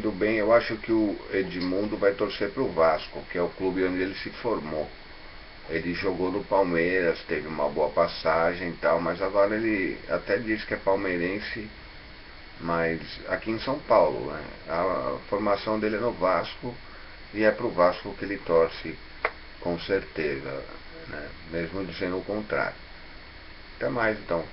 Tudo bem, eu acho que o Edmundo vai torcer para o Vasco, que é o clube onde ele se formou. Ele jogou no Palmeiras, teve uma boa passagem e tal, mas agora ele até diz que é palmeirense, mas aqui em São Paulo. Né? A formação dele é no Vasco e é para o Vasco que ele torce com certeza, né? mesmo dizendo o contrário. Até mais então.